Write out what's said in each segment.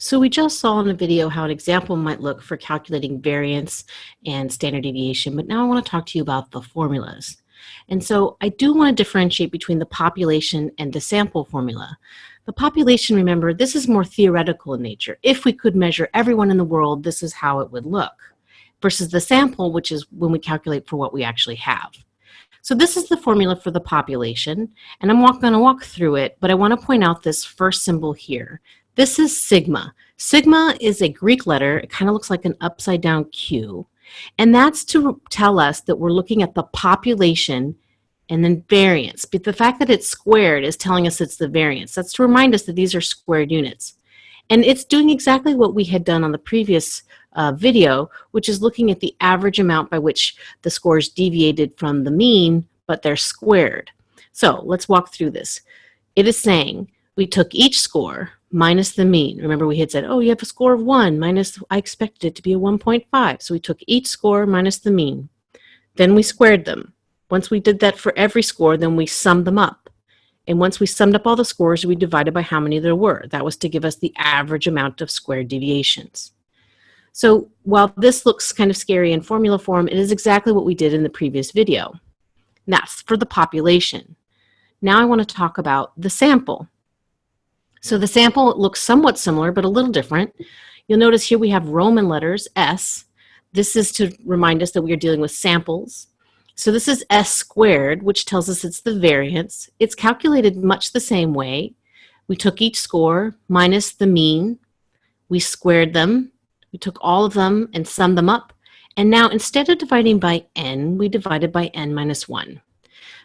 So we just saw in the video how an example might look for calculating variance and standard deviation, but now I want to talk to you about the formulas. And so I do want to differentiate between the population and the sample formula. The population, remember, this is more theoretical in nature. If we could measure everyone in the world, this is how it would look. Versus the sample, which is when we calculate for what we actually have. So this is the formula for the population, and I'm going to walk through it, but I want to point out this first symbol here. This is sigma. Sigma is a Greek letter. It kind of looks like an upside down Q. And that's to tell us that we're looking at the population and then variance. But the fact that it's squared is telling us it's the variance. That's to remind us that these are squared units. And it's doing exactly what we had done on the previous uh, video, which is looking at the average amount by which the scores deviated from the mean, but they're squared. So let's walk through this. It is saying we took each score, minus the mean. Remember we had said, oh, you have a score of 1 minus, I expected it to be a 1.5. So we took each score minus the mean. Then we squared them. Once we did that for every score, then we summed them up. And once we summed up all the scores, we divided by how many there were. That was to give us the average amount of squared deviations. So while this looks kind of scary in formula form, it is exactly what we did in the previous video. And that's for the population. Now I want to talk about the sample. So the sample looks somewhat similar, but a little different. You'll notice here we have Roman letters, S. This is to remind us that we are dealing with samples. So this is S squared, which tells us it's the variance. It's calculated much the same way. We took each score minus the mean. We squared them. We took all of them and summed them up. And now instead of dividing by n, we divided by n minus 1.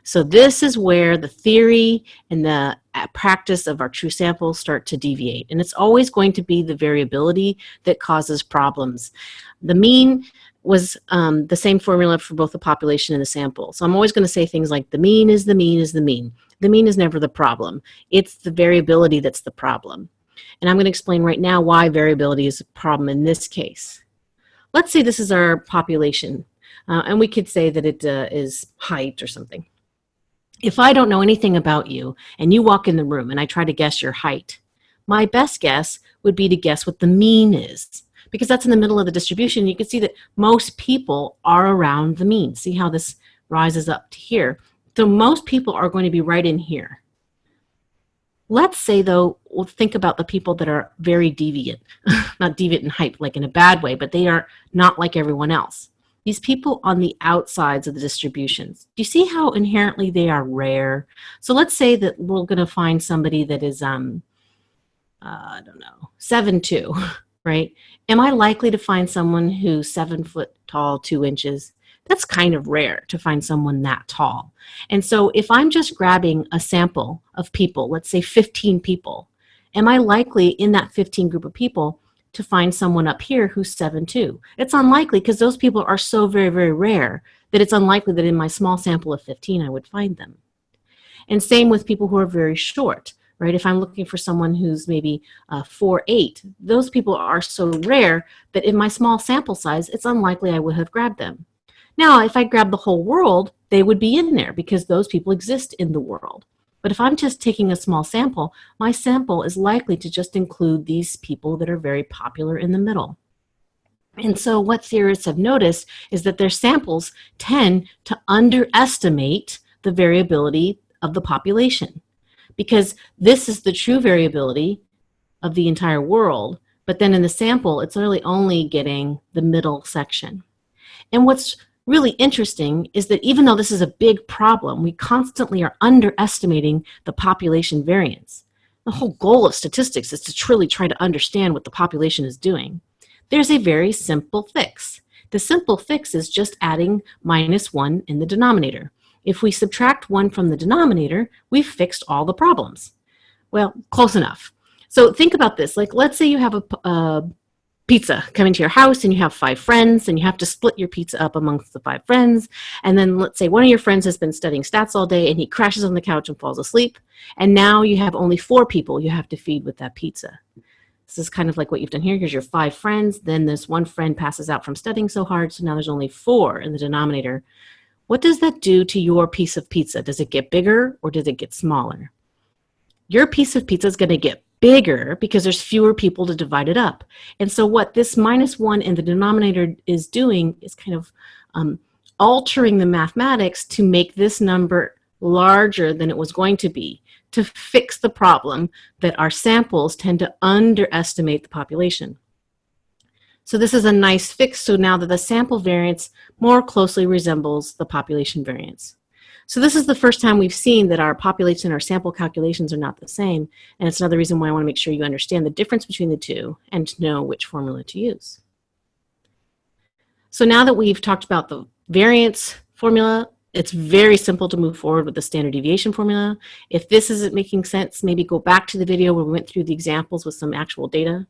So this is where the theory and the uh, practice of our true samples start to deviate. And it's always going to be the variability that causes problems. The mean was um, the same formula for both the population and the sample. So I'm always going to say things like the mean is the mean is the mean. The mean is never the problem. It's the variability that's the problem. And I'm going to explain right now why variability is a problem in this case. Let's say this is our population. Uh, and we could say that it uh, is height or something if I don't know anything about you and you walk in the room and I try to guess your height, my best guess would be to guess what the mean is because that's in the middle of the distribution. You can see that most people are around the mean. See how this rises up to here. So most people are going to be right in here. Let's say though, we'll think about the people that are very deviant, not deviant in height like in a bad way, but they are not like everyone else these people on the outsides of the distributions. Do you see how inherently they are rare? So let's say that we're going to find somebody that is, um, uh, I don't know, seven two, right? Am I likely to find someone who's seven foot tall, two inches? That's kind of rare to find someone that tall. And so if I'm just grabbing a sample of people, let's say 15 people, am I likely in that 15 group of people to find someone up here who's 7'2". It's unlikely because those people are so very, very rare that it's unlikely that in my small sample of 15 I would find them. And same with people who are very short, right? If I'm looking for someone who's maybe uh, 4'8", those people are so rare that in my small sample size, it's unlikely I would have grabbed them. Now, if I grab the whole world, they would be in there because those people exist in the world. But if I'm just taking a small sample, my sample is likely to just include these people that are very popular in the middle. And so what theorists have noticed is that their samples tend to underestimate the variability of the population because this is the true variability of the entire world. But then in the sample, it's really only getting the middle section. And what's really interesting is that even though this is a big problem, we constantly are underestimating the population variance. The whole goal of statistics is to truly try to understand what the population is doing. There's a very simple fix. The simple fix is just adding minus 1 in the denominator. If we subtract 1 from the denominator, we've fixed all the problems. Well, close enough. So think about this. Like, let's say you have a, a pizza coming to your house and you have five friends and you have to split your pizza up amongst the five friends. And then let's say one of your friends has been studying stats all day and he crashes on the couch and falls asleep. And now you have only four people you have to feed with that pizza. This is kind of like what you've done here. Here's your five friends. Then this one friend passes out from studying so hard so now there's only four in the denominator. What does that do to your piece of pizza? Does it get bigger or does it get smaller? Your piece of pizza is going to get bigger because there's fewer people to divide it up. And so what this minus one in the denominator is doing is kind of um, altering the mathematics to make this number larger than it was going to be to fix the problem that our samples tend to underestimate the population. So this is a nice fix so now that the sample variance more closely resembles the population variance. So this is the first time we've seen that our population and our sample calculations are not the same. And it's another reason why I want to make sure you understand the difference between the two and know which formula to use. So now that we've talked about the variance formula, it's very simple to move forward with the standard deviation formula. If this isn't making sense, maybe go back to the video where we went through the examples with some actual data.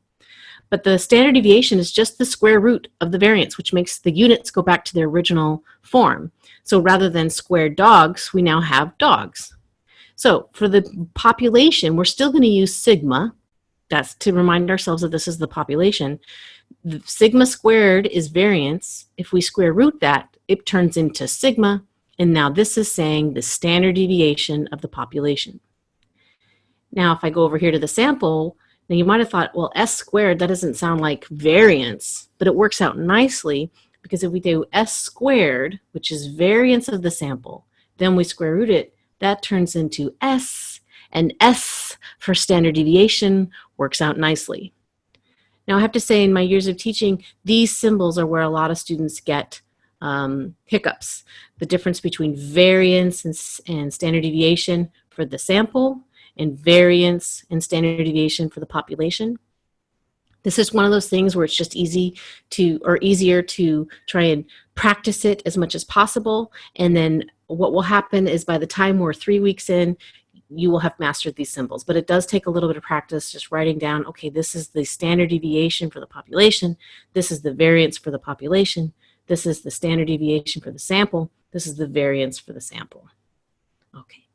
But the standard deviation is just the square root of the variance, which makes the units go back to their original form. So rather than squared dogs, we now have dogs. So for the population, we're still going to use sigma. That's to remind ourselves that this is the population. The sigma squared is variance. If we square root that, it turns into sigma. And now this is saying the standard deviation of the population. Now, if I go over here to the sample, now you might have thought, well, s squared, that doesn't sound like variance, but it works out nicely because if we do s squared, which is variance of the sample, then we square root it, that turns into s, and s for standard deviation works out nicely. Now I have to say in my years of teaching, these symbols are where a lot of students get um, hiccups. The difference between variance and, and standard deviation for the sample and variance and standard deviation for the population. This is one of those things where it's just easy to, or easier to try and practice it as much as possible. And then what will happen is by the time we're three weeks in, you will have mastered these symbols. But it does take a little bit of practice just writing down, okay, this is the standard deviation for the population. This is the variance for the population. This is the standard deviation for the sample. This is the variance for the sample. Okay.